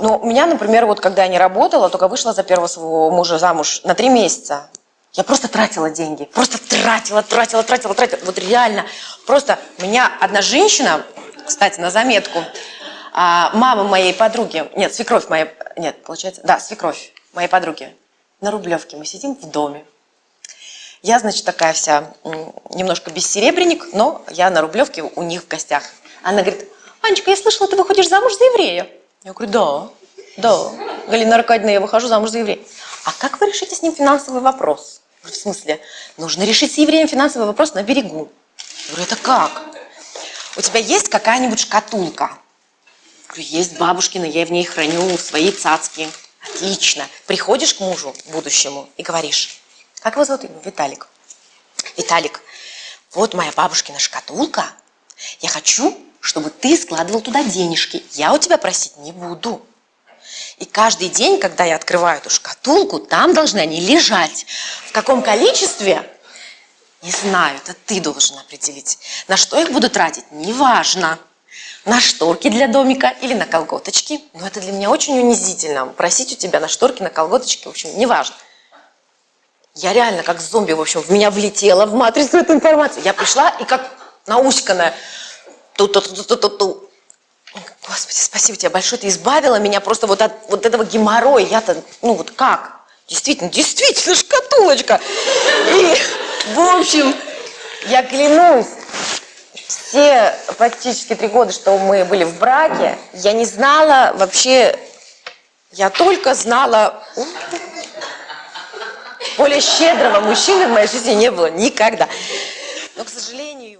Ну, у меня, например, вот когда я не работала, только вышла за первого своего мужа замуж на три месяца. Я просто тратила деньги. Просто тратила, тратила, тратила, тратила. Вот реально. Просто меня одна женщина, кстати, на заметку, а, мама моей подруги, нет, свекровь моей, нет, получается, да, свекровь моей подруги, на Рублевке мы сидим в доме. Я, значит, такая вся, немножко бессеребренник, но я на Рублевке у них в гостях. Она говорит, Анечка, я слышала, ты выходишь замуж за еврея. Я говорю, да, да. Галина Аркадьевна, я выхожу замуж за еврея. А как вы решите с ним финансовый вопрос? В смысле, нужно решить с евреем финансовый вопрос на берегу. Я говорю, это как? У тебя есть какая-нибудь шкатулка? Я говорю, есть бабушкина, я в ней храню свои цацки. Отлично. Приходишь к мужу будущему и говоришь, как его зовут? Виталик. Виталик, вот моя бабушкина шкатулка. Я хочу, чтобы ты складывал туда денежки. Я у тебя просить не буду. И каждый день, когда я открываю эту шкатулку, там должны они лежать. В каком количестве? Не знаю, это ты должен определить. На что их буду тратить? Неважно. На шторки для домика или на колготочки. Но это для меня очень унизительно. Просить у тебя на шторки, на колготочки, в общем, неважно. Я реально как зомби, в общем, в меня влетела в матрицу эту информацию. Я пришла и как науськанная ту-ту-ту-ту-ту-ту. Господи, спасибо тебе большое, ты избавила меня просто вот от вот этого геморроя. Я-то, ну вот как? Действительно, действительно, шкатулочка. И, в общем, я клянусь, все практически три года, что мы были в браке, я не знала вообще, я только знала, более щедрого мужчины в моей жизни не было никогда. Но, к сожалению,